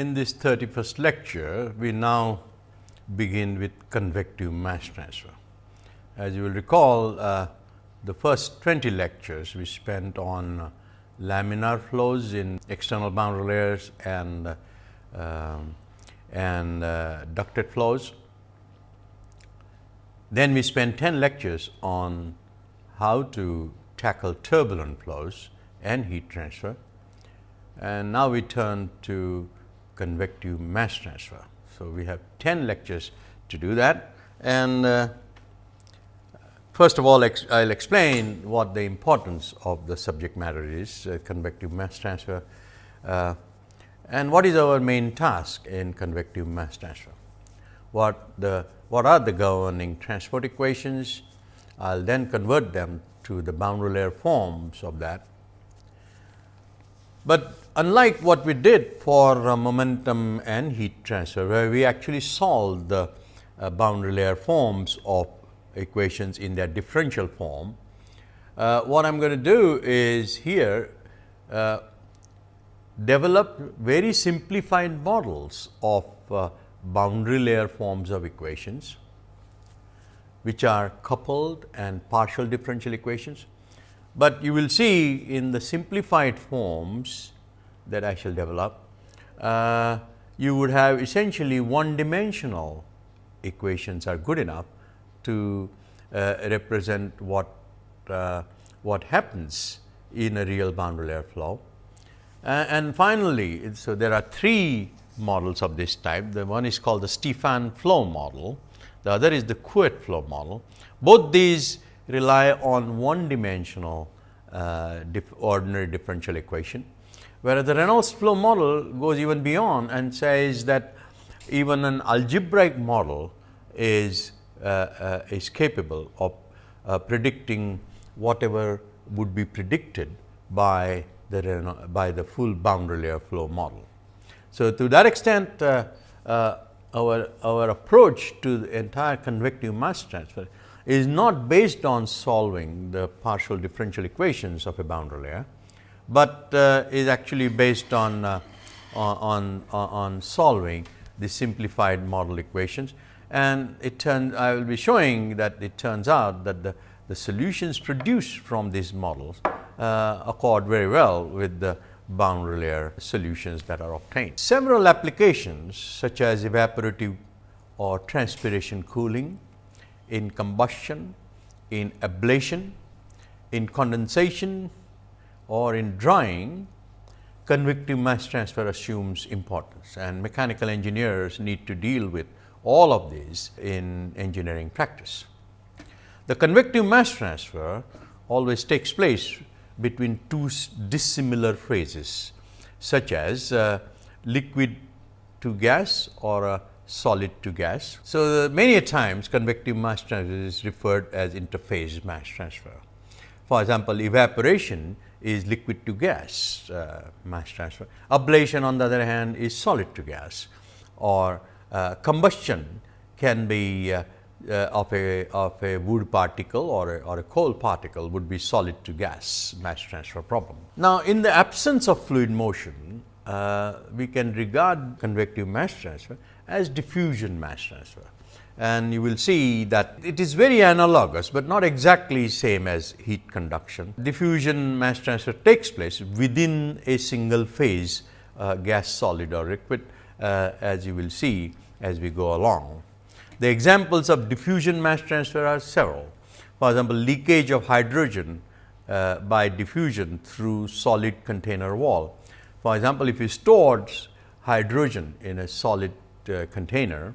in this 31st lecture, we now begin with convective mass transfer. As you will recall, uh, the first 20 lectures we spent on uh, laminar flows in external boundary layers and, um, and uh, ducted flows. Then we spent 10 lectures on how to tackle turbulent flows and heat transfer. And now we turn to convective mass transfer. So, we have 10 lectures to do that and uh, first of all I will explain what the importance of the subject matter is uh, convective mass transfer uh, and what is our main task in convective mass transfer. What the what are the governing transport equations, I will then convert them to the boundary layer forms of that. But unlike what we did for uh, momentum and heat transfer, where we actually solved the uh, boundary layer forms of equations in their differential form, uh, what I am going to do is here uh, develop very simplified models of uh, boundary layer forms of equations, which are coupled and partial differential equations. But you will see in the simplified forms that I shall develop, uh, you would have essentially one dimensional equations are good enough to uh, represent what uh, what happens in a real boundary layer flow. and finally, so there are three models of this type. The one is called the Stefan flow model, the other is the Couette flow model. Both these rely on one dimensional uh, dif ordinary differential equation, whereas the Reynolds flow model goes even beyond and says that even an algebraic model is, uh, uh, is capable of uh, predicting whatever would be predicted by the, by the full boundary layer flow model. So, to that extent uh, uh, our, our approach to the entire convective mass transfer is not based on solving the partial differential equations of a boundary layer, but uh, is actually based on, uh, on, on, on, solving the simplified model equations. And it turns I will be showing that it turns out that the, the solutions produced from these models uh, accord very well with the boundary layer solutions that are obtained. Several applications such as evaporative or transpiration cooling, in combustion, in ablation, in condensation or in drying, convective mass transfer assumes importance and mechanical engineers need to deal with all of these in engineering practice. The convective mass transfer always takes place between two dissimilar phases such as uh, liquid to gas or a solid to gas. So, many a times convective mass transfer is referred as interphase mass transfer. For example, evaporation is liquid to gas uh, mass transfer. Ablation on the other hand is solid to gas or uh, combustion can be uh, uh, of, a, of a wood particle or a, or a coal particle would be solid to gas mass transfer problem. Now, in the absence of fluid motion, uh, we can regard convective mass transfer as diffusion mass transfer. And you will see that it is very analogous, but not exactly same as heat conduction. Diffusion mass transfer takes place within a single phase uh, gas solid or liquid uh, as you will see as we go along. The examples of diffusion mass transfer are several. For example, leakage of hydrogen uh, by diffusion through solid container wall. For example, if you stored hydrogen in a solid uh, container,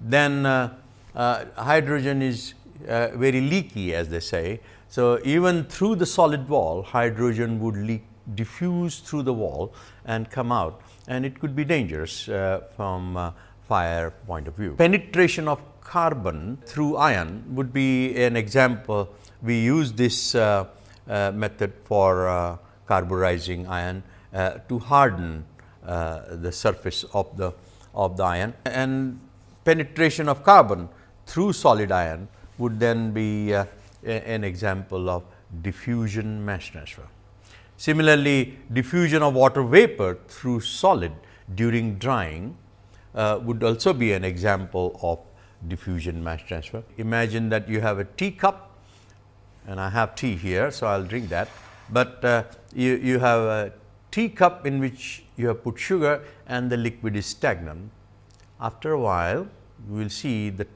then uh, uh hydrogen is uh, very leaky as they say. So, even through the solid wall hydrogen would leak diffuse through the wall and come out and it could be dangerous uh, from fire point of view. Penetration of carbon through iron would be an example. We use this uh, uh, method for uh, carburizing iron uh, to harden uh, the surface of the of the iron and penetration of carbon through solid iron would then be uh, an example of diffusion mass transfer. Similarly, diffusion of water vapor through solid during drying uh, would also be an example of diffusion mass transfer. Imagine that you have a teacup and I have tea here. So, I will drink that, but uh, you, you have a teacup in which you have put sugar and the liquid is stagnant. After a while, you will see the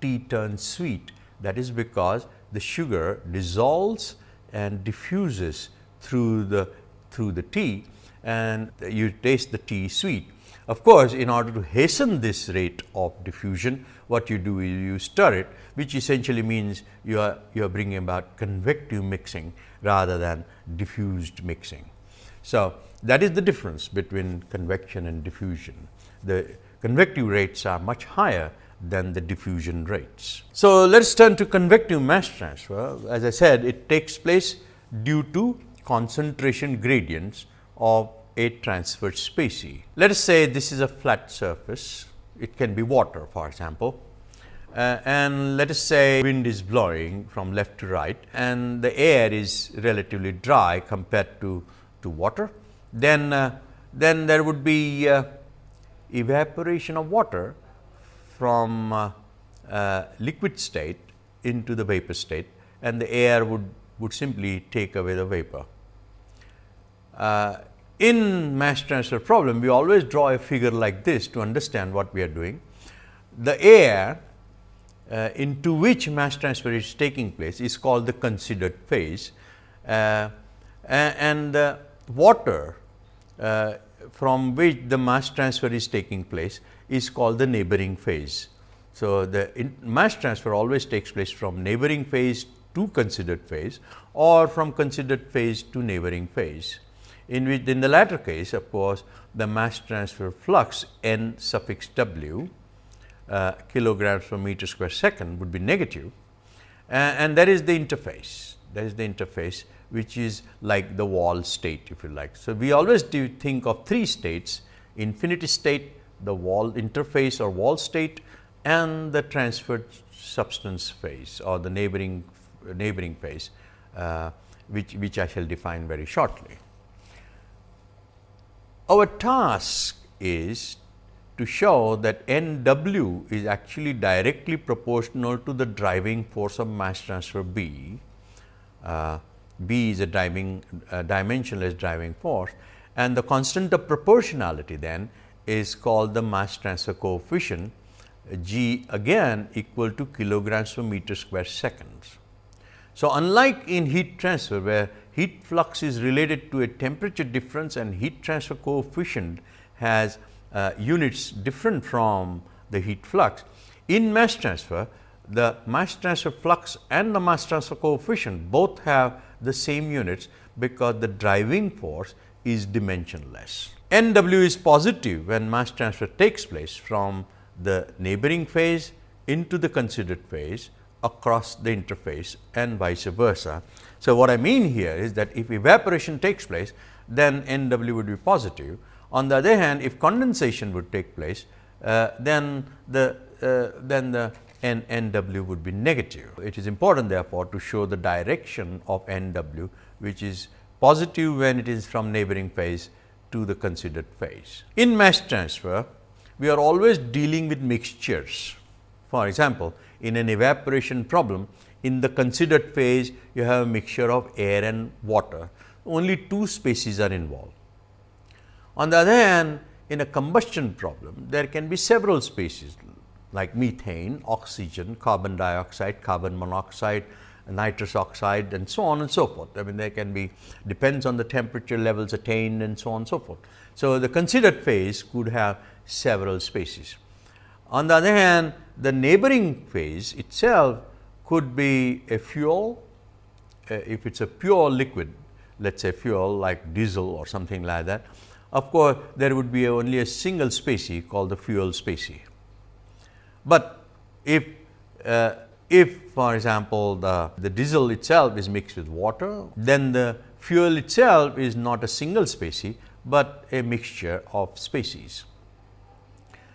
tea turns sweet that is because the sugar dissolves and diffuses through the through the tea and you taste the tea sweet. Of course, in order to hasten this rate of diffusion, what you do is you stir it, which essentially means you are you are bringing about convective mixing rather than diffused mixing. So, that is the difference between convection and diffusion. The convective rates are much higher than the diffusion rates. So, let us turn to convective mass transfer. As I said, it takes place due to concentration gradients of a transferred species. Let us say this is a flat surface, it can be water for example. Uh, and let us say wind is blowing from left to right and the air is relatively dry compared to, to water. Then, uh, then there would be uh, evaporation of water from uh, uh, liquid state into the vapor state and the air would, would simply take away the vapor. Uh, in mass transfer problem, we always draw a figure like this to understand what we are doing. The air uh, into which mass transfer is taking place is called the considered phase uh, and the water uh, from which the mass transfer is taking place is called the neighboring phase. So, the mass transfer always takes place from neighboring phase to considered phase or from considered phase to neighboring phase. In which in the latter case of course, the mass transfer flux n suffix w uh, kilograms per meter square second would be negative uh, and that is the interface that is the interface which is like the wall state if you like. So, we always do think of three states infinity state, the wall interface or wall state and the transferred substance phase or the neighboring neighboring phase uh, which, which I shall define very shortly. Our task is to show that N w is actually directly proportional to the driving force of mass transfer B. Uh, B is a driving uh, dimensionless driving force and the constant of proportionality then is called the mass transfer coefficient G again equal to kilograms per meter square seconds. So, unlike in heat transfer where heat flux is related to a temperature difference and heat transfer coefficient has uh, units different from the heat flux. In mass transfer, the mass transfer flux and the mass transfer coefficient both have the same units because the driving force is dimensionless. N w is positive when mass transfer takes place from the neighboring phase into the considered phase across the interface and vice versa. So, what I mean here is that if evaporation takes place then N w would be positive. On the other hand if condensation would take place uh, then the uh, then the N N w would be negative. It is important therefore, to show the direction of N w which is positive when it is from neighboring phase to the considered phase. In mass transfer, we are always dealing with mixtures. For example, in an evaporation problem, in the considered phase, you have a mixture of air and water. Only two species are involved. On the other hand, in a combustion problem, there can be several species like methane, oxygen, carbon dioxide, carbon monoxide, nitrous oxide and so on and so forth. I mean there can be depends on the temperature levels attained and so on and so forth. So, the considered phase could have several species. On the other hand, the neighboring phase itself could be a fuel, uh, if it is a pure liquid, let us say fuel like diesel or something like that. Of course, there would be only a single species called the fuel species. But if uh, if for example, the, the diesel itself is mixed with water, then the fuel itself is not a single species, but a mixture of species.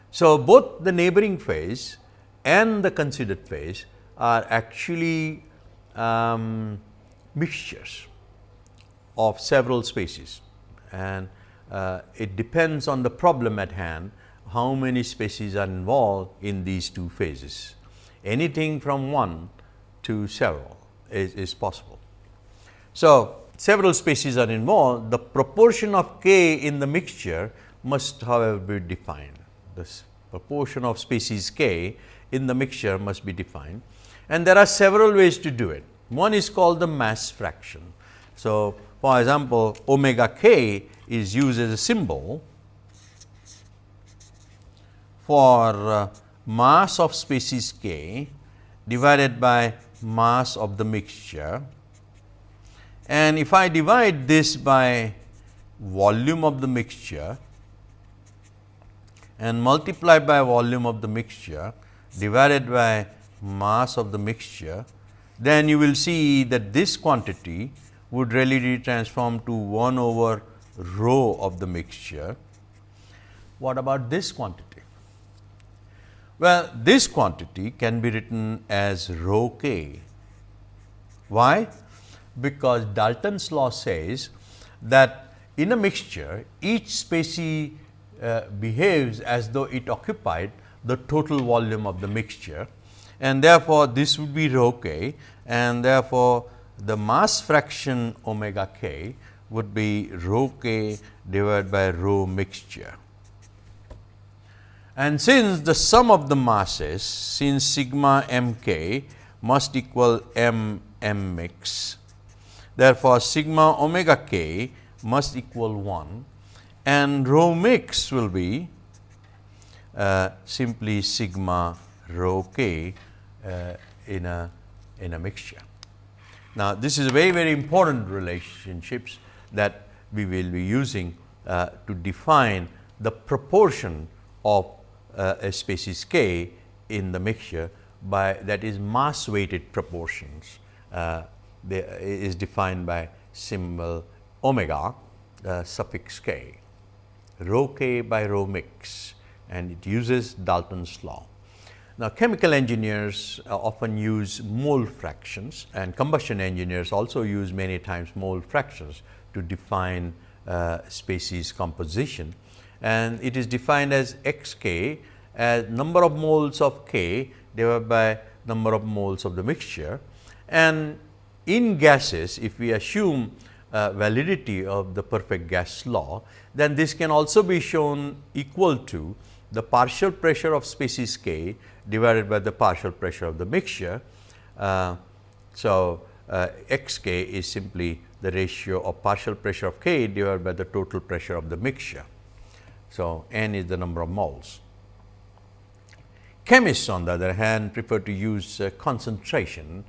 So, both the neighboring phase and the considered phase are actually um, mixtures of several species and uh, it depends on the problem at hand how many species are involved in these two phases. Anything from 1 to several is, is possible. So, several species are involved, the proportion of k in the mixture must however be defined. The proportion of species k in the mixture must be defined and there are several ways to do it. One is called the mass fraction. So, for example, omega k is used as a symbol for uh, mass of species k divided by mass of the mixture and if I divide this by volume of the mixture and multiply by volume of the mixture divided by mass of the mixture, then you will see that this quantity would really transform to 1 over rho of the mixture. What about this quantity? Well, this quantity can be written as rho k. Why? Because Dalton's law says that in a mixture, each species uh, behaves as though it occupied the total volume of the mixture and therefore, this would be rho k and therefore, the mass fraction omega k would be rho k divided by rho mixture. And since the sum of the masses since sigma m k must equal m m mix, therefore, sigma omega k must equal 1 and rho mix will be uh, simply sigma rho k uh, in a in a mixture. Now, this is a very very important relationships that we will be using uh, to define the proportion of uh, a species k in the mixture by that is mass weighted proportions uh, is defined by symbol omega uh, suffix k rho k by rho mix and it uses Dalton's law. Now, chemical engineers uh, often use mole fractions and combustion engineers also use many times mole fractions to define uh, species composition and it is defined as x k as number of moles of k divided by number of moles of the mixture and in gases if we assume uh, validity of the perfect gas law then this can also be shown equal to the partial pressure of species k divided by the partial pressure of the mixture. Uh, so, uh, x k is simply the ratio of partial pressure of k divided by the total pressure of the mixture. So, n is the number of moles. Chemists on the other hand prefer to use uh, concentration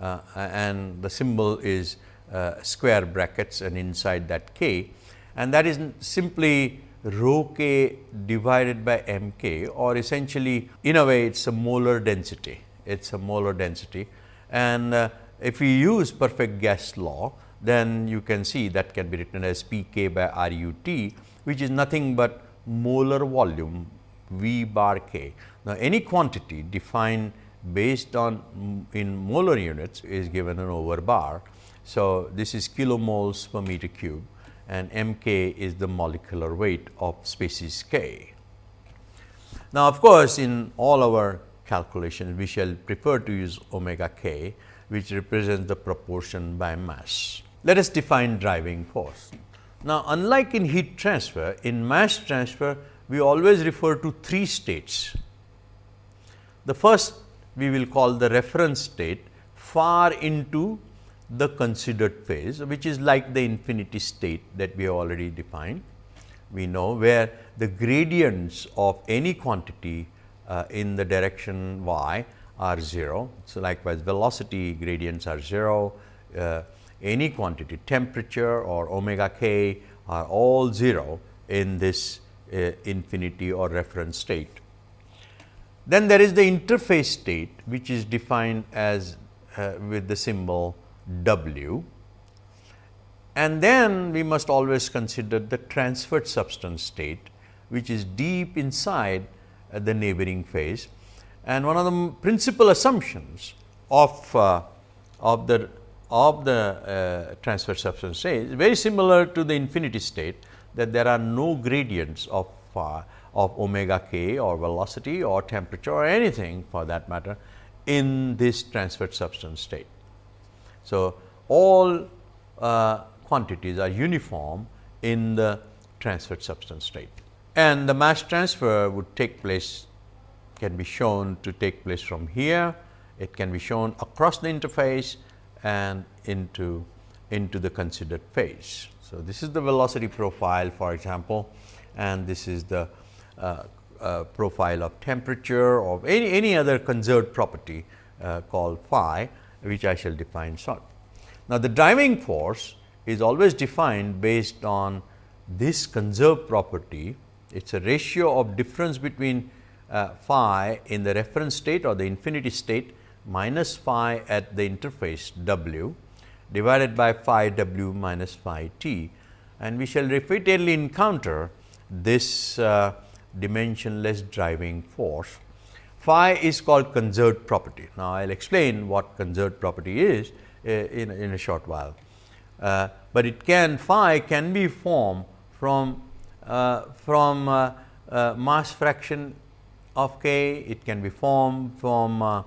uh, and the symbol is uh, square brackets and inside that k and that is simply rho k divided by m k or essentially in a way it is a molar density, it is a molar density and uh, if we use perfect gas law then you can see that can be written as P k by R u t which is nothing but molar volume V bar k. Now, any quantity defined based on mm, in molar units is given an over bar. So, this is kilomoles per meter cube and m k is the molecular weight of species k. Now, of course, in all our calculations we shall prefer to use omega k which represents the proportion by mass. Let us define driving force. Now, unlike in heat transfer, in mass transfer we always refer to three states. The first we will call the reference state far into the considered phase which is like the infinity state that we have already defined. We know where the gradients of any quantity uh, in the direction y are 0. So, likewise velocity gradients are 0, uh, any quantity temperature or omega k are all 0 in this uh, infinity or reference state. Then there is the interface state which is defined as uh, with the symbol W and then we must always consider the transferred substance state which is deep inside uh, the neighboring phase. And one of the principal assumptions of, uh, of the of the uh, transfer substance state is very similar to the infinity state that there are no gradients of phi of omega k or velocity or temperature or anything for that matter in this transferred substance state. So, all uh, quantities are uniform in the transferred substance state. And the mass transfer would take place can be shown to take place from here, it can be shown across the interface and into into the considered phase. So, this is the velocity profile for example and this is the uh, uh, profile of temperature or any, any other conserved property uh, called phi which I shall define short. Now, the driving force is always defined based on this conserved property. It is a ratio of difference between uh, phi in the reference state or the infinity state minus phi at the interface w divided by phi w minus phi t and we shall repeatedly encounter this uh, dimensionless driving force. Phi is called conserved property. Now, I will explain what conserved property is uh, in, in a short while, uh, but it can phi can be formed from uh, from uh, uh, mass fraction of k, it can be formed from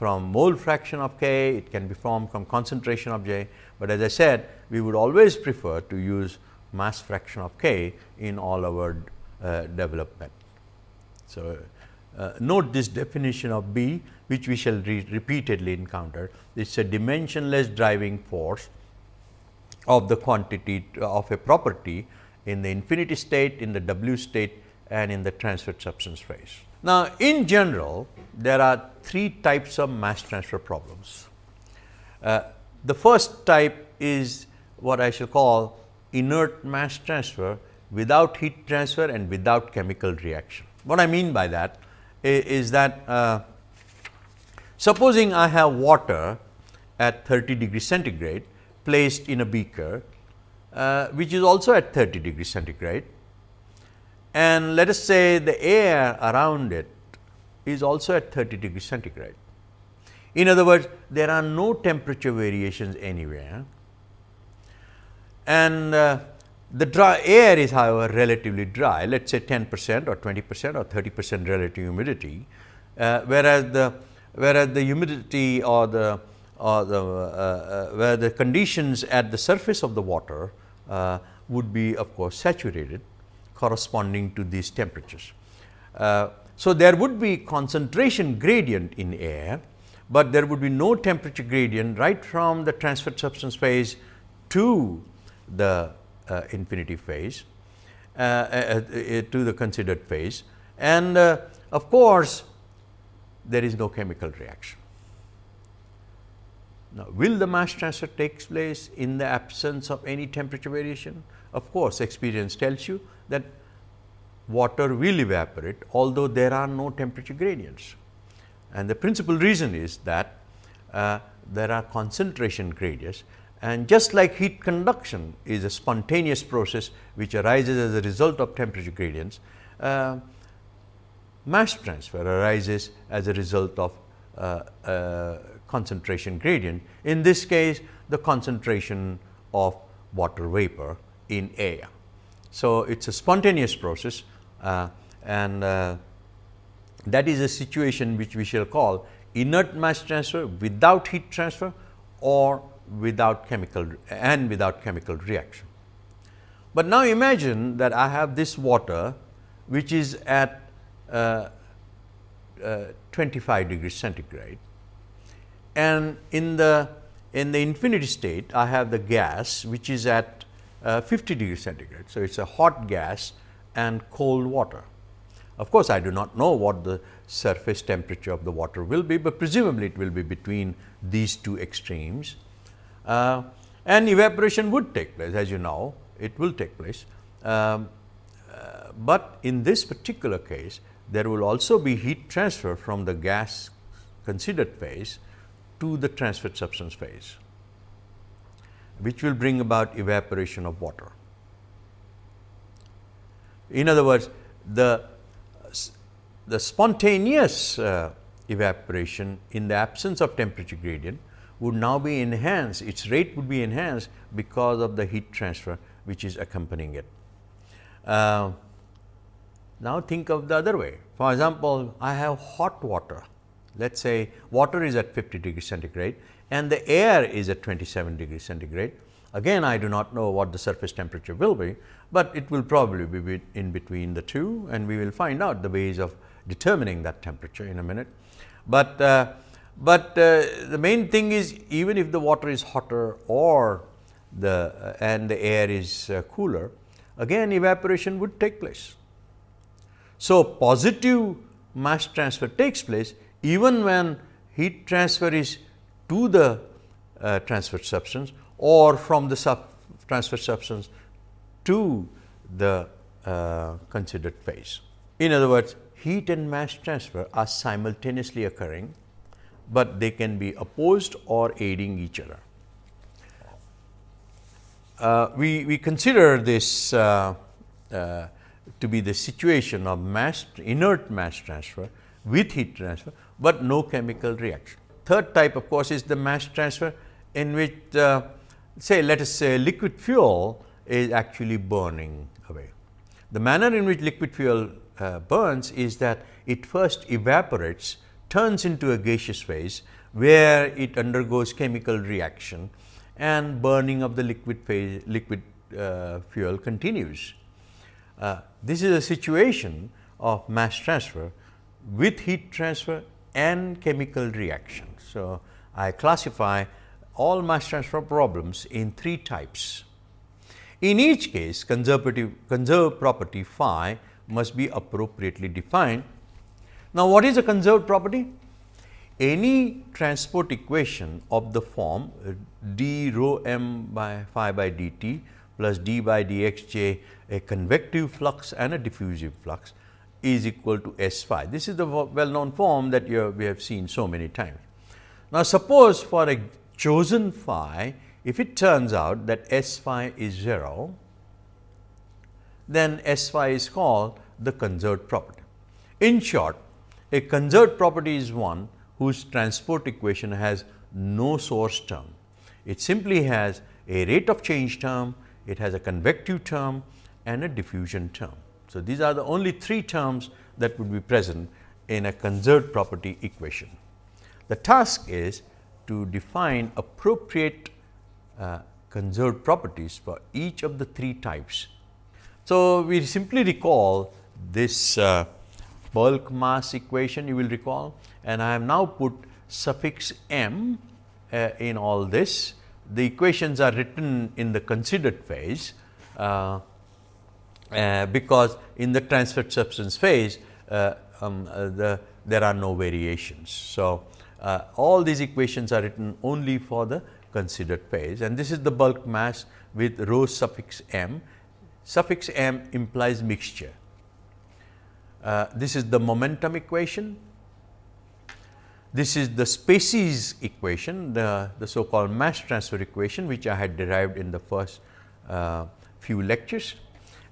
from mole fraction of k, it can be formed from concentration of j, but as I said we would always prefer to use mass fraction of k in all our uh, development. So, uh, note this definition of B which we shall re repeatedly encounter. It is a dimensionless driving force of the quantity of a property in the infinity state, in the W state and in the transferred substance phase. Now, in general there are three types of mass transfer problems. Uh, the first type is what I shall call inert mass transfer without heat transfer and without chemical reaction. What I mean by that is that uh, supposing I have water at 30 degree centigrade placed in a beaker, uh, which is also at 30 degree centigrade and let us say the air around it is also at 30 degree centigrade. In other words, there are no temperature variations anywhere and uh, the dry air is however relatively dry, let us say 10 percent or 20 percent or 30 percent relative humidity, uh, whereas the whereas the humidity or the or the uh, uh, where the conditions at the surface of the water uh, would be of course saturated corresponding to these temperatures. Uh, so, there would be concentration gradient in air, but there would be no temperature gradient right from the transferred substance phase to the uh, infinity phase uh, uh, to the considered phase and of course, there is no chemical reaction. Now, will the mass transfer takes place in the absence of any temperature variation? Of course, experience tells you that water will evaporate although there are no temperature gradients. And the principal reason is that uh, there are concentration gradients and just like heat conduction is a spontaneous process which arises as a result of temperature gradients, uh, mass transfer arises as a result of uh, uh, concentration gradient. In this case, the concentration of water vapor in air. So, it is a spontaneous process uh, and uh, that is a situation which we shall call inert mass transfer without heat transfer or without chemical and without chemical reaction. But now imagine that I have this water which is at uh, uh, 25 degrees centigrade and in the in the infinity state I have the gas which is at uh, 50 degrees centigrade. So, it is a hot gas and cold water. Of course, I do not know what the surface temperature of the water will be, but presumably it will be between these two extremes uh, and evaporation would take place as you know it will take place. Um, uh, but in this particular case there will also be heat transfer from the gas considered phase to the transferred substance phase, which will bring about evaporation of water. In other words, the, the spontaneous uh, evaporation in the absence of temperature gradient would now be enhanced, its rate would be enhanced because of the heat transfer which is accompanying it. Uh, now, think of the other way. For example, I have hot water. Let us say water is at 50 degree centigrade and the air is at 27 degree centigrade. Again, I do not know what the surface temperature will be, but it will probably be in between the two and we will find out the ways of determining that temperature in a minute. But, uh, but uh, the main thing is even if the water is hotter or the uh, and the air is uh, cooler, again evaporation would take place. So, positive mass transfer takes place even when heat transfer is to the uh, transferred substance or from the sub transferred substance to the uh, considered phase. In other words, heat and mass transfer are simultaneously occurring, but they can be opposed or aiding each other. Uh, we, we consider this uh, uh, to be the situation of mass inert mass transfer with heat transfer, but no chemical reaction. Third type of course, is the mass transfer in which uh, say let us say liquid fuel is actually burning away. The manner in which liquid fuel uh, burns is that it first evaporates, turns into a gaseous phase where it undergoes chemical reaction and burning of the liquid phase liquid uh, fuel continues. Uh, this is a situation of mass transfer with heat transfer and chemical reaction. So, I classify all mass transfer problems in three types. In each case, conservative conserved property phi must be appropriately defined. Now, what is a conserved property? Any transport equation of the form uh, d rho m by phi by dt plus d by dxj a convective flux and a diffusive flux is equal to S phi. This is the well known form that have, we have seen so many times. Now, suppose for a chosen phi, if it turns out that S phi is 0, then S phi is called the conserved property. In short, a conserved property is one whose transport equation has no source term. It simply has a rate of change term, it has a convective term and a diffusion term. So, these are the only three terms that would be present in a conserved property equation. The task is to define appropriate uh, conserved properties for each of the three types. So, we simply recall this uh, bulk mass equation you will recall and I have now put suffix m uh, in all this. The equations are written in the considered phase uh, uh, because in the transferred substance phase uh, um, uh, the, there are no variations. So, uh, all these equations are written only for the considered phase and this is the bulk mass with rho suffix m. Suffix m implies mixture. Uh, this is the momentum equation. This is the species equation, the, the so called mass transfer equation which I had derived in the first uh, few lectures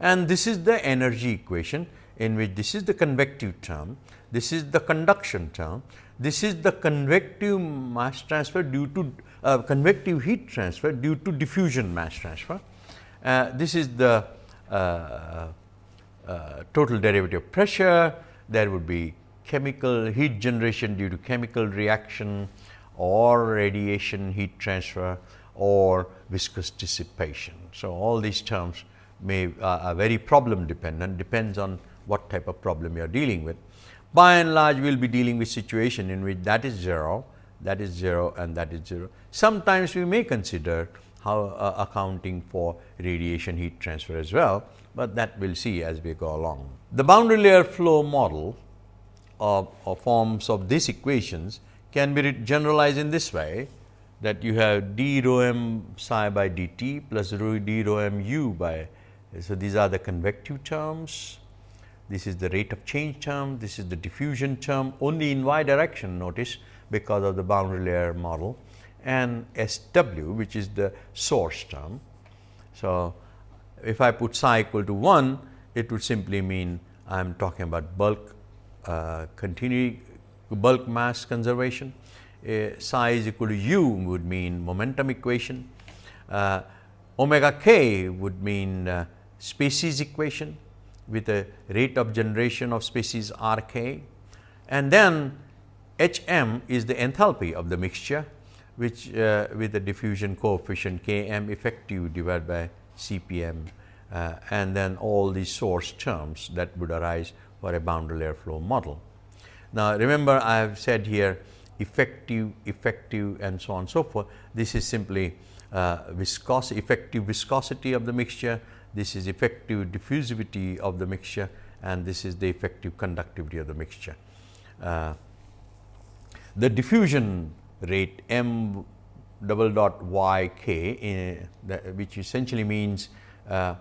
and this is the energy equation in which this is the convective term, this is the conduction term, this is the convective mass transfer due to uh, convective heat transfer due to diffusion mass transfer. Uh, this is the uh, uh total derivative pressure, there would be chemical heat generation due to chemical reaction or radiation heat transfer or viscous dissipation. So, all these terms may uh, are very problem dependent depends on what type of problem you are dealing with. By and large we will be dealing with situation in which that is 0, that is 0 and that is 0. Sometimes we may consider how uh, accounting for radiation heat transfer as well, but that we will see as we go along. The boundary layer flow model of, of forms of these equations can be generalized in this way that you have d rho m psi by dt plus rho d rho m u by so, these are the convective terms, this is the rate of change term, this is the diffusion term only in y direction notice because of the boundary layer model and S w which is the source term. So, if I put psi equal to 1 it would simply mean I am talking about bulk uh, bulk mass conservation. Uh, psi is equal to u would mean momentum equation. Uh, omega k would mean uh, species equation with a rate of generation of species R k and then H m is the enthalpy of the mixture which uh, with the diffusion coefficient K m effective divided by C p m uh, and then all the source terms that would arise for a boundary layer flow model. Now, remember I have said here effective, effective and so on and so forth. This is simply uh, viscosity, effective viscosity of the mixture, this is effective diffusivity of the mixture and this is the effective conductivity of the mixture. Uh, the diffusion rate m double dot y k uh, which essentially means uh,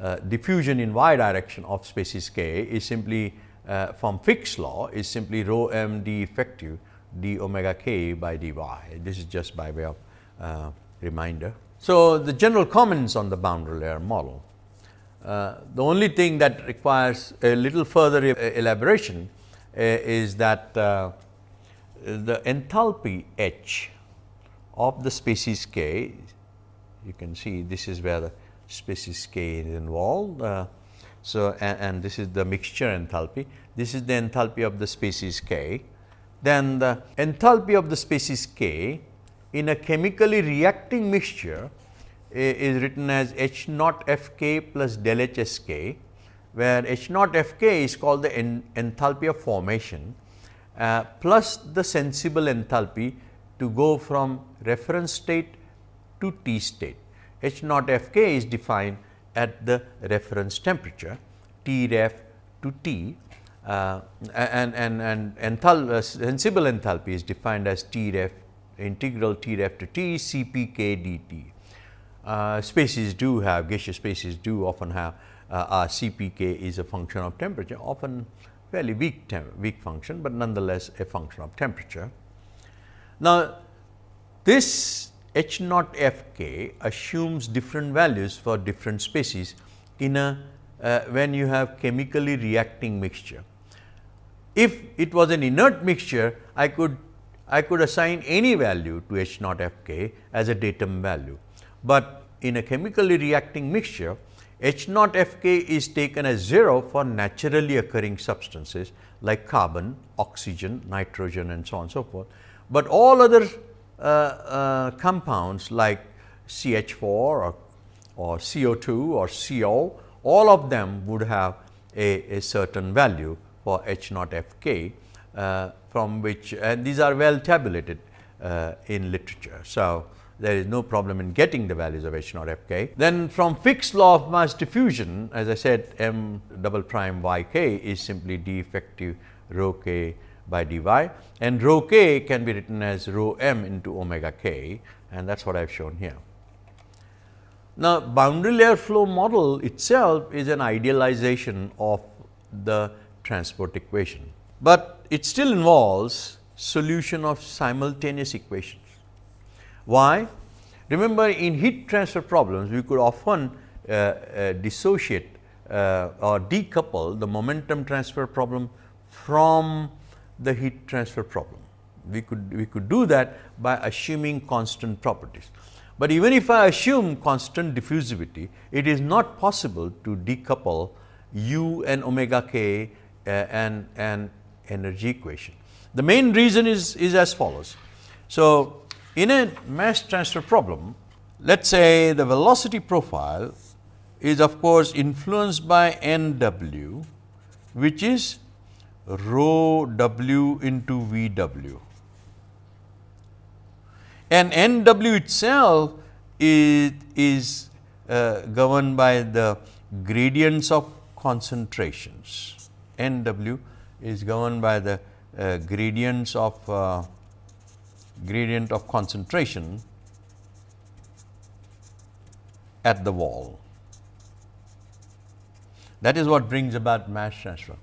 uh, diffusion in y direction of species k is simply uh, from Fick's law is simply rho m d effective d omega k by dy. This is just by way of uh, reminder. So, the general comments on the boundary layer model. Uh, the only thing that requires a little further elaboration uh, is that uh, the enthalpy H of the species K, you can see this is where the species K is involved. Uh, so, and, and, this is the mixture enthalpy, this is the enthalpy of the species K. Then the enthalpy of the species K in a chemically reacting mixture is written as H naught F k plus del H S k, where H naught F k is called the enthalpy of formation uh, plus the sensible enthalpy to go from reference state to T state. H naught F k is defined at the reference temperature T ref to T uh, and, and, and enthal uh, sensible enthalpy is defined as T ref integral T ref to T C p k d t. Uh, species do have gaseous species do often have uh, CPK is a function of temperature often fairly weak weak function, but nonetheless a function of temperature. Now, this H naught F k assumes different values for different species in a uh, when you have chemically reacting mixture. If it was an inert mixture, I could I could assign any value to H naught F k as a datum value but in a chemically reacting mixture H naught F k is taken as 0 for naturally occurring substances like carbon, oxygen, nitrogen and so on and so forth. But all other uh, uh, compounds like CH4 or, or CO2 or CO, all of them would have a, a certain value for H naught F k uh, from which and these are well tabulated uh, in literature. So, there is no problem in getting the values of H naught F k. Then from Fick's law of mass diffusion as I said m double prime y k is simply d effective rho k by dy and rho k can be written as rho m into omega k and that is what I have shown here. Now, boundary layer flow model itself is an idealization of the transport equation, but it still involves solution of simultaneous equations. Why? Remember in heat transfer problems, we could often uh, uh, dissociate uh, or decouple the momentum transfer problem from the heat transfer problem. We could, we could do that by assuming constant properties. But even if I assume constant diffusivity, it is not possible to decouple u and omega k uh, and, and energy equation. The main reason is, is as follows. So, in a mass transfer problem, let us say the velocity profile is of course influenced by n w, which is rho w into v w. And n w itself is, is uh, governed by the gradients of concentrations. n w is governed by the uh, gradients of uh, gradient of concentration at the wall. That is what brings about mass transfer.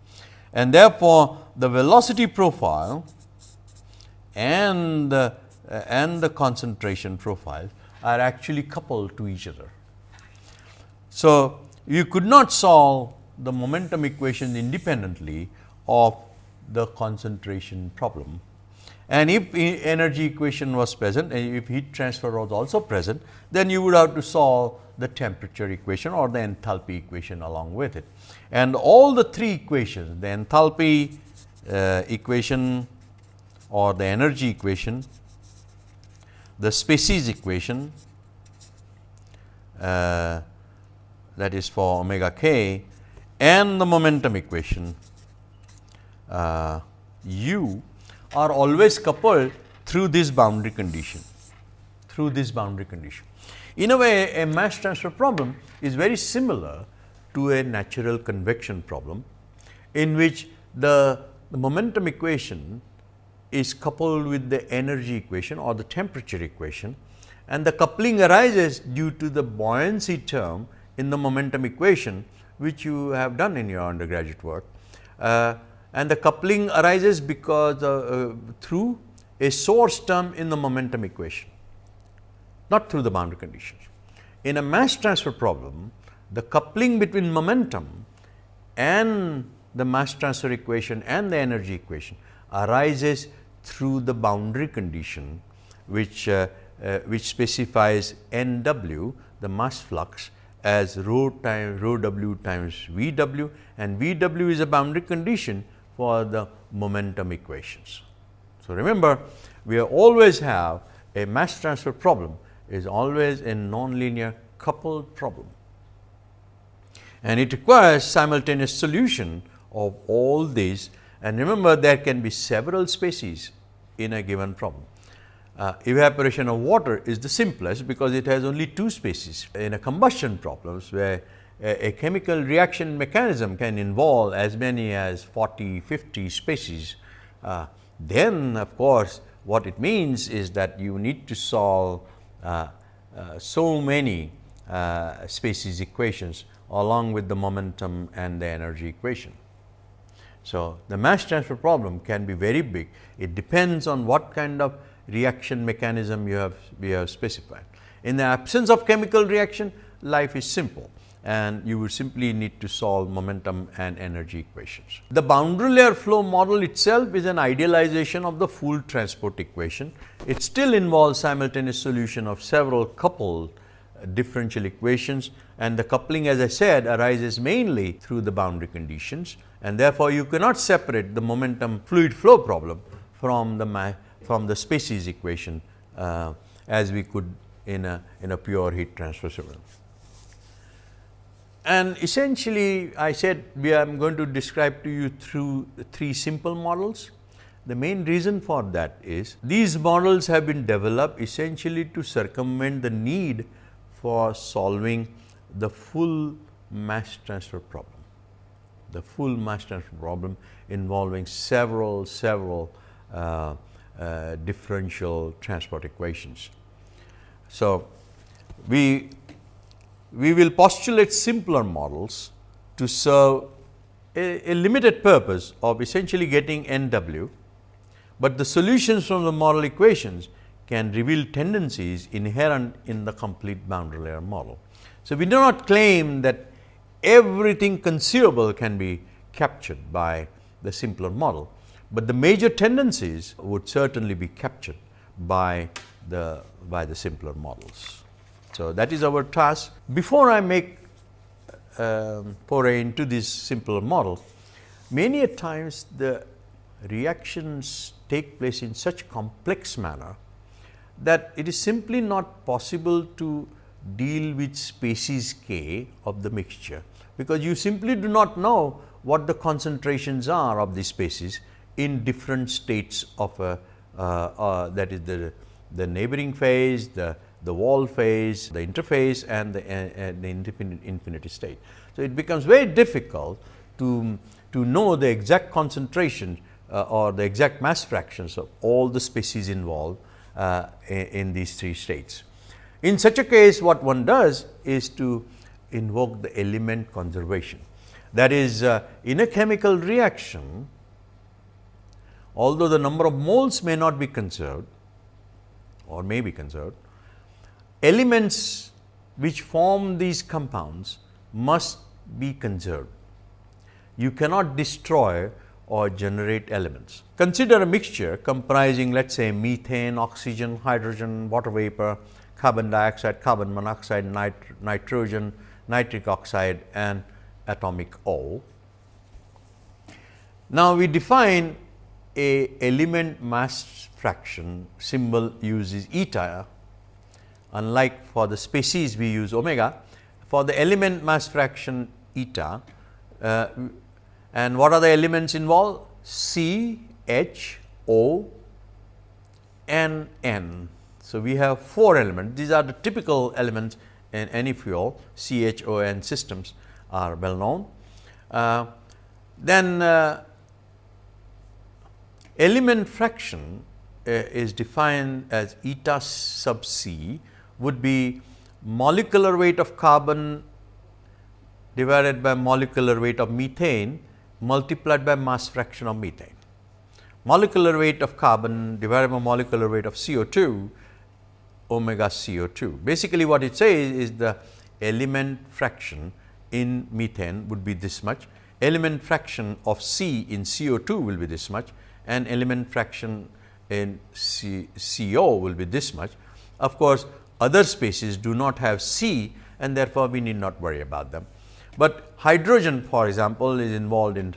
And therefore, the velocity profile and the, uh, and the concentration profile are actually coupled to each other. So, you could not solve the momentum equation independently of the concentration problem and if energy equation was present and if heat transfer was also present, then you would have to solve the temperature equation or the enthalpy equation along with it. And all the three equations, the enthalpy uh, equation or the energy equation, the species equation uh, that is for omega k and the momentum equation uh, u are always coupled through this boundary condition through this boundary condition. In a way a mass transfer problem is very similar to a natural convection problem in which the, the momentum equation is coupled with the energy equation or the temperature equation and the coupling arises due to the buoyancy term in the momentum equation which you have done in your undergraduate work. Uh, and the coupling arises because uh, uh, through a source term in the momentum equation, not through the boundary conditions. In a mass transfer problem, the coupling between momentum and the mass transfer equation and the energy equation arises through the boundary condition which, uh, uh, which specifies N w the mass flux as rho times rho w times V w and V w is a boundary condition for the momentum equations. So, remember we always have a mass transfer problem is always a nonlinear coupled problem and it requires simultaneous solution of all these and remember there can be several species in a given problem. Uh, evaporation of water is the simplest because it has only two species. In a combustion problems where a, chemical reaction mechanism can involve as many as 40, 50 species, uh, then of course, what it means is that you need to solve uh, uh so many uh, species equations along with the momentum and the energy equation. So, the mass transfer problem can be very big. It depends on what kind of reaction mechanism you have, we have specified. In the absence of chemical reaction, life is simple and you would simply need to solve momentum and energy equations. The boundary layer flow model itself is an idealization of the full transport equation. It still involves simultaneous solution of several coupled differential equations and the coupling as I said arises mainly through the boundary conditions and therefore, you cannot separate the momentum fluid flow problem from the from the species equation uh, as we could in a in a pure heat transfer system. And essentially I said we are going to describe to you through three simple models. The main reason for that is these models have been developed essentially to circumvent the need for solving the full mass transfer problem. The full mass transfer problem involving several, several uh, uh, differential transport equations. So, we, we will postulate simpler models to serve a, a limited purpose of essentially getting N w, but the solutions from the model equations can reveal tendencies inherent in the complete boundary layer model. So, we do not claim that everything conceivable can be captured by the simpler model, but the major tendencies would certainly be captured by the by the simpler models. So, that is our task. Before I make um, foray into this simple model, many a times the reactions take place in such complex manner that it is simply not possible to deal with species k of the mixture, because you simply do not know what the concentrations are of the species in different states of a uh, uh, that is the, the neighboring phase, the, the wall phase, the interface and the, uh, the infinity state. So, it becomes very difficult to, to know the exact concentration uh, or the exact mass fractions of all the species involved uh, in these three states. In such a case what one does is to invoke the element conservation. That is uh, in a chemical reaction although the number of moles may not be conserved or may be conserved, elements which form these compounds must be conserved. You cannot destroy or generate elements. Consider a mixture comprising let us say methane, oxygen, hydrogen, water vapor, carbon dioxide, carbon monoxide, nit nitrogen, nitric oxide and atomic O. Now, we define a element mass fraction symbol uses eta unlike for the species we use omega. For the element mass fraction eta uh, and what are the elements involved? C, H, O, N, N. So, we have 4 elements. These are the typical elements in any fuel, C, H, O, N systems are well known. Uh, then uh, element fraction uh, is defined as eta sub c would be molecular weight of carbon divided by molecular weight of methane multiplied by mass fraction of methane. Molecular weight of carbon divided by molecular weight of CO2 omega CO2. Basically, what it says is the element fraction in methane would be this much, element fraction of C in CO2 will be this much and element fraction in C, CO will be this much. Of course, other species do not have C and therefore, we need not worry about them. But hydrogen for example, is involved in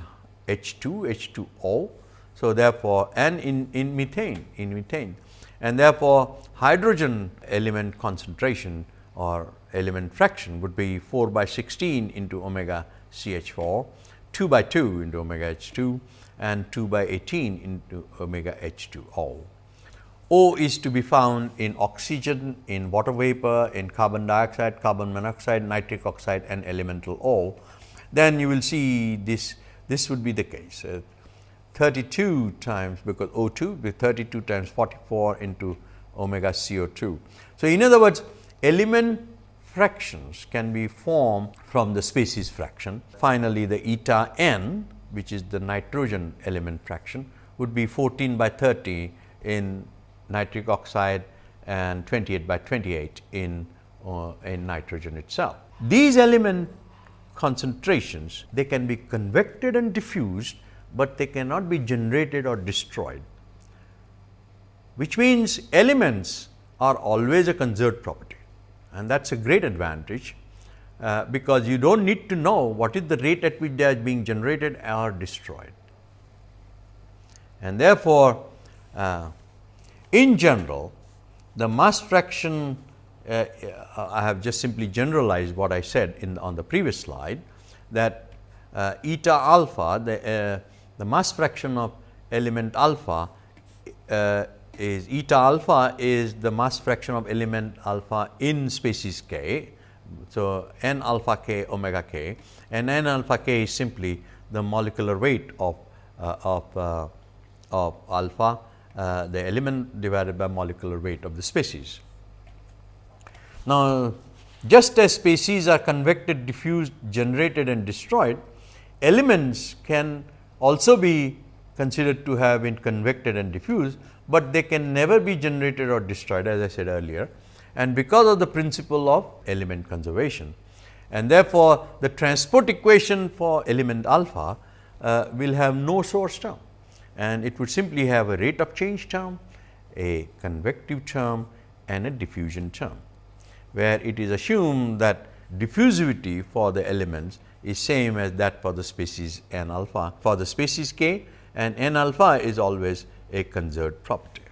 H2, H2O. So, therefore, and in, in methane, in methane and therefore, hydrogen element concentration or element fraction would be 4 by 16 into omega CH 4, 2 by 2 into omega H 2 and 2 by 18 into omega H 2 O. Is to be found in oxygen, in water vapor, in carbon dioxide, carbon monoxide, nitric oxide and elemental O. Then you will see this, this would be the case. Uh, 32 times because O2 be 32 times 44 into omega CO2. So, in other words element fractions can be formed from the species fraction. Finally, the eta n which is the nitrogen element fraction would be 14 by 30 in nitric oxide and 28 by 28 in, uh, in nitrogen itself. These element concentrations they can be convected and diffused, but they cannot be generated or destroyed, which means elements are always a conserved property and that is a great advantage uh, because you do not need to know what is the rate at which they are being generated or destroyed. And therefore, uh, in general the mass fraction uh, uh, I have just simply generalized what I said in on the previous slide that uh, eta alpha the, uh, the mass fraction of element alpha is eta alpha is the mass fraction of element alpha in species k. So, n alpha k omega k and n alpha k is simply the molecular weight of, uh, of, uh, of alpha uh, the element divided by molecular weight of the species. Now, just as species are convected, diffused, generated and destroyed, elements can also be considered to have been convected and diffused, but they can never be generated or destroyed as I said earlier and because of the principle of element conservation. And therefore, the transport equation for element alpha uh, will have no source term and it would simply have a rate of change term, a convective term and a diffusion term, where it is assumed that diffusivity for the elements is same as that for the species n alpha for the species k and n alpha is always a conserved property.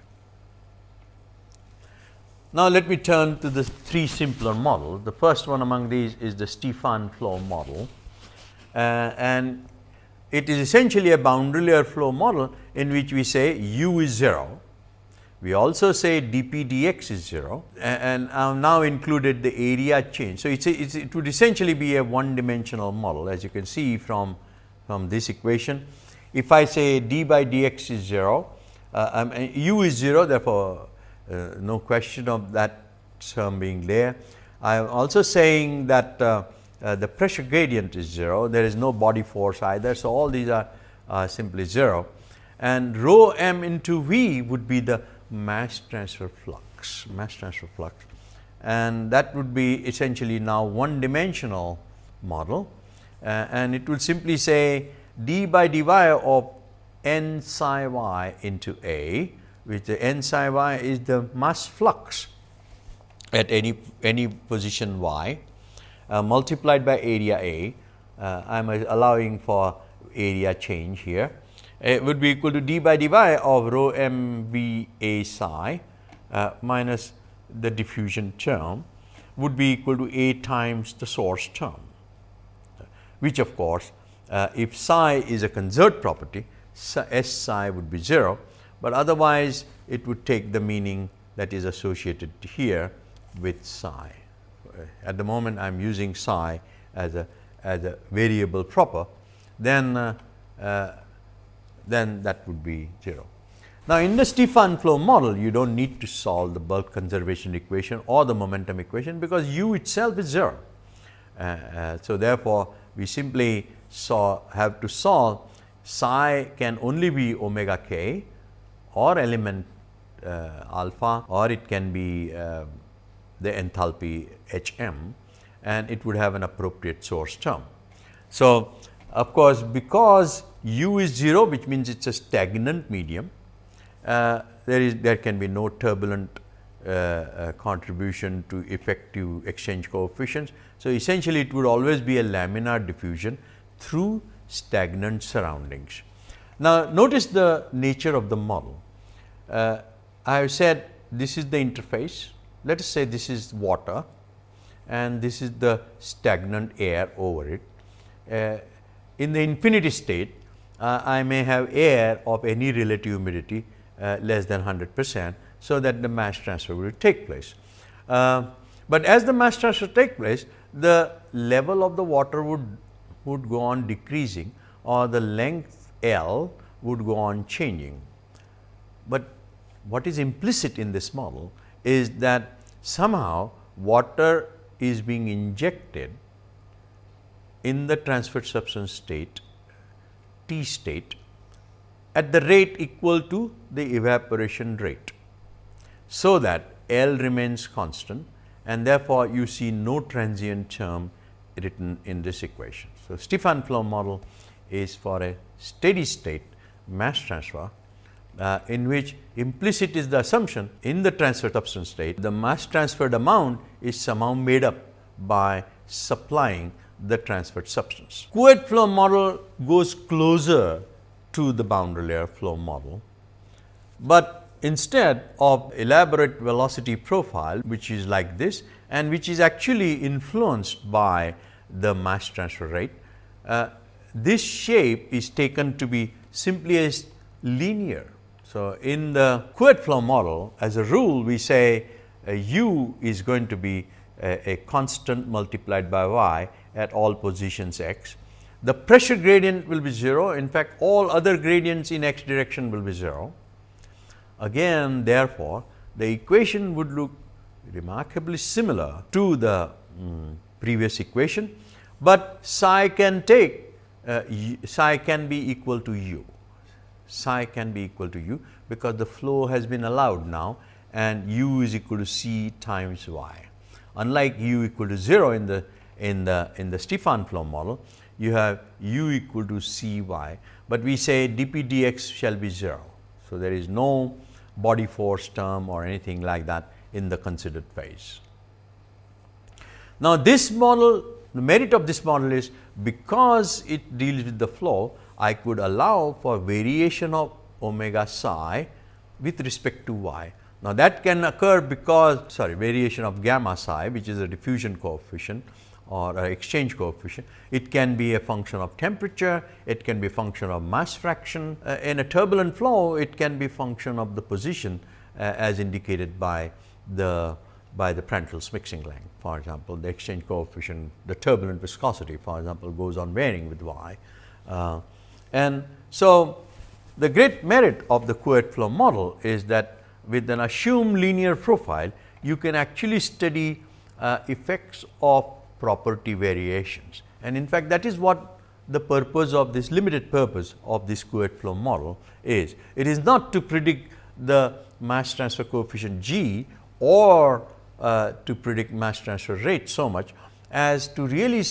Now, let me turn to the three simpler models. The first one among these is the Stefan flow model uh, and it is essentially a boundary layer flow model in which we say u is 0. We also say dp dx is 0 and I have now included the area change. So, it's, a, it's it would essentially be a one dimensional model as you can see from, from this equation. If I say d by dx is 0, uh, um, u is 0 therefore, uh, no question of that term being there. I am also saying that uh, uh, the pressure gradient is 0, there is no body force either. So, all these are uh, simply 0 and rho m into V would be the mass transfer flux, mass transfer flux. And that would be essentially now one dimensional model. Uh, and it would simply say d by dy of n psi y into A which the n psi y is the mass flux at any, any position y multiplied by area A, uh, I am allowing for area change here, it would be equal to d by dy of rho m v a psi uh, minus the diffusion term would be equal to a times the source term, which of course, uh, if psi is a conserved property, S psi would be 0, but otherwise it would take the meaning that is associated here with psi. Uh, at the moment I am using psi as a as a variable proper, then uh, uh, then that would be 0. Now, in the Stefan flow model, you do not need to solve the bulk conservation equation or the momentum equation, because u itself is 0. Uh, uh, so, therefore, we simply saw have to solve psi can only be omega k or element uh, alpha or it can be uh, the enthalpy H m and it would have an appropriate source term. So, of course, because u is 0 which means it is a stagnant medium, uh, there is there can be no turbulent uh, uh, contribution to effective exchange coefficients. So, essentially it would always be a laminar diffusion through stagnant surroundings. Now, notice the nature of the model. Uh, I have said this is the interface, let us say this is water and this is the stagnant air over it. Uh, in the infinity state, uh, I may have air of any relative humidity uh, less than 100 percent. So, that the mass transfer will take place. Uh, but as the mass transfer take place, the level of the water would, would go on decreasing or the length L would go on changing. But what is implicit in this model is that somehow water is being injected in the transferred substance state T state at the rate equal to the evaporation rate. So, that L remains constant and therefore, you see no transient term written in this equation. So, Stefan flow model is for a steady state mass transfer uh, in which implicit is the assumption in the transferred substance state the mass transferred amount is somehow made up by supplying the transferred substance. Couette flow model goes closer to the boundary layer flow model, but instead of elaborate velocity profile which is like this and which is actually influenced by the mass transfer rate, uh, this shape is taken to be simply as linear. So, in the Couette flow model as a rule we say uh, u is going to be a, a constant multiplied by y at all positions x. The pressure gradient will be 0, in fact, all other gradients in x direction will be 0. Again therefore, the equation would look remarkably similar to the um, previous equation, but psi can take uh, psi can be equal to u, psi can be equal to u because the flow has been allowed now and u is equal to c times y. Unlike u equal to 0 in the in the in the Stefan flow model, you have u equal to c y, but we say dp dx shall be 0. So, there is no body force term or anything like that in the considered phase. Now, this model the merit of this model is because it deals with the flow, I could allow for variation of omega psi with respect to y. Now, that can occur because sorry variation of gamma psi which is a diffusion coefficient or exchange coefficient. It can be a function of temperature, it can be a function of mass fraction. Uh, in a turbulent flow, it can be function of the position uh, as indicated by the by the Prandtl's mixing length. For example, the exchange coefficient, the turbulent viscosity for example, goes on varying with y. Uh, and so, the great merit of the Couette flow model is that with an assumed linear profile, you can actually study uh, effects of property variations. And in fact, that is what the purpose of this limited purpose of this Couette flow model is. It is not to predict the mass transfer coefficient g or uh, to predict mass transfer rate so much as to really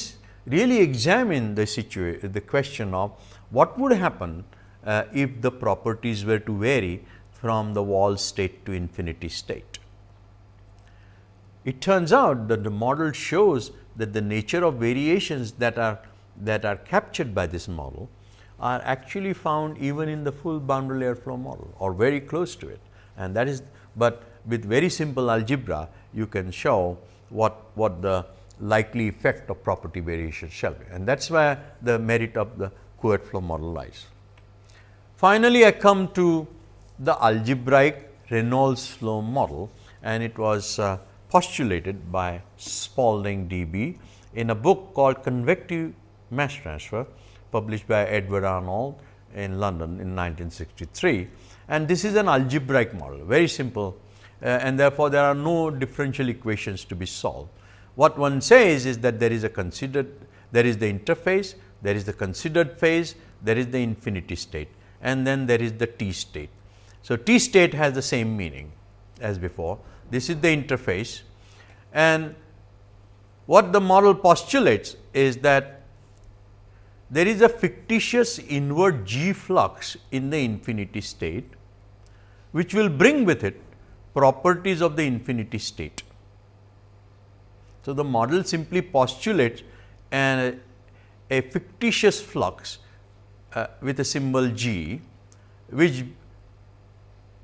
really examine the situation the question of what would happen uh, if the properties were to vary from the wall state to infinity state. it turns out that the model shows that the nature of variations that are that are captured by this model are actually found even in the full boundary layer flow model or very close to it. And that is, but with very simple algebra, you can show what, what the likely effect of property variation shall be. And that is where the merit of the Couette flow model lies. Finally, I come to the algebraic Reynolds flow model and it was uh, postulated by Spalding D.B. in a book called Convective Mass Transfer published by Edward Arnold in London in 1963. And this is an algebraic model, very simple uh, and therefore, there are no differential equations to be solved. What one says is that there is a considered, there is the interface, there is the considered phase, there is the infinity state and then there is the t state. So, t state has the same meaning as before. This is the interface and what the model postulates is that there is a fictitious inward g flux in the infinity state, which will bring with it properties of the infinity state. So, the model simply postulates an, a fictitious flux uh, with a symbol g, which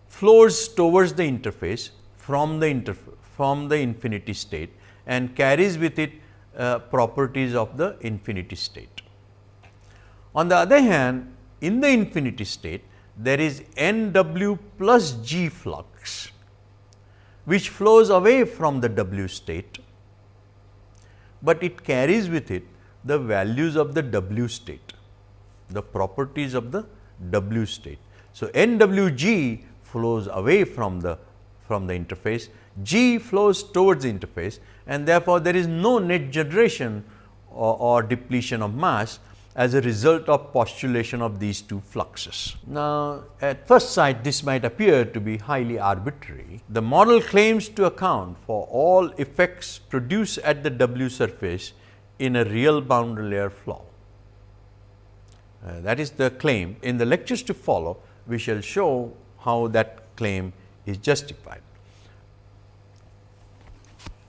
flows towards the interface from the interf from the infinity state and carries with it uh, properties of the infinity state. On the other hand, in the infinity state, there is n w plus g flux which flows away from the W state, but it carries with it the values of the W state, the properties of the W state. So, NWG flows away from the from the interface, G flows towards the interface and therefore, there is no net generation or, or depletion of mass as a result of postulation of these two fluxes. Now, at first sight this might appear to be highly arbitrary. The model claims to account for all effects produced at the W surface in a real boundary layer flow. Uh, that is the claim. In the lectures to follow, we shall show how that claim is justified.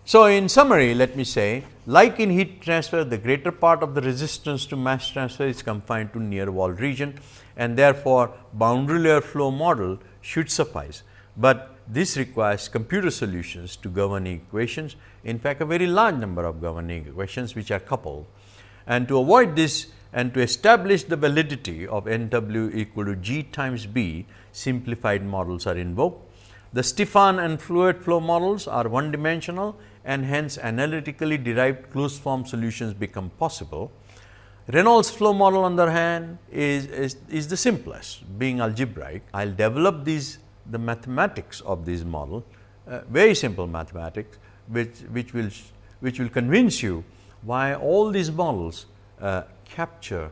So, in summary let me say like in heat transfer the greater part of the resistance to mass transfer is confined to near wall region and therefore, boundary layer flow model should suffice, but this requires computer solutions to governing equations in fact, a very large number of governing equations which are coupled. And to avoid this and to establish the validity of n w equal to g times b simplified models are invoked. The Stefan and Couette flow models are one dimensional and hence analytically derived closed form solutions become possible. Reynolds flow model on the other hand is, is, is the simplest being algebraic. I will develop these the mathematics of this model uh, very simple mathematics which, which will which will convince you why all these models uh, capture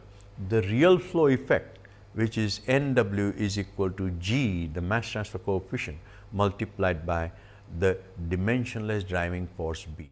the real flow effect which is n w is equal to g the mass transfer coefficient multiplied by the dimensionless driving force B.